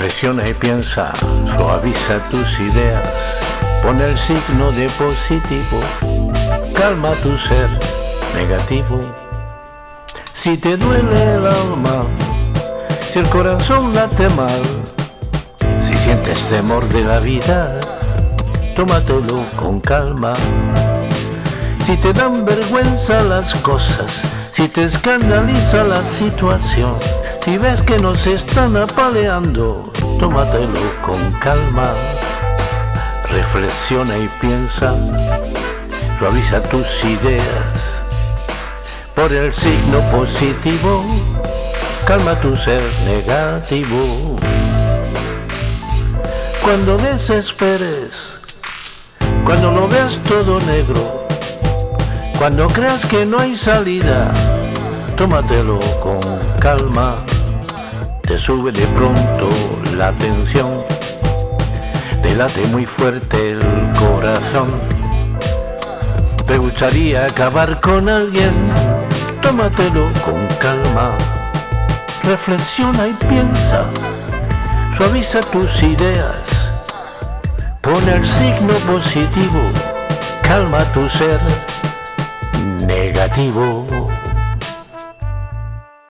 Reflexiona y piensa, suaviza tus ideas, pon el signo de positivo, calma tu ser negativo. Si te duele el alma, si el corazón late mal, si sientes temor de la vida, tómatelo con calma. Si te dan vergüenza las cosas, si te escandaliza la situación, si ves que nos están apaleando, tómatelo con calma. Reflexiona y piensa, suaviza tus ideas. Por el signo positivo, calma tu ser negativo. Cuando desesperes, cuando lo veas todo negro, cuando creas que no hay salida, tómatelo con calma. Te sube de pronto la tensión, te late muy fuerte el corazón. Te gustaría acabar con alguien, tómatelo con calma. Reflexiona y piensa, suaviza tus ideas, pon el signo positivo, calma tu ser negativo.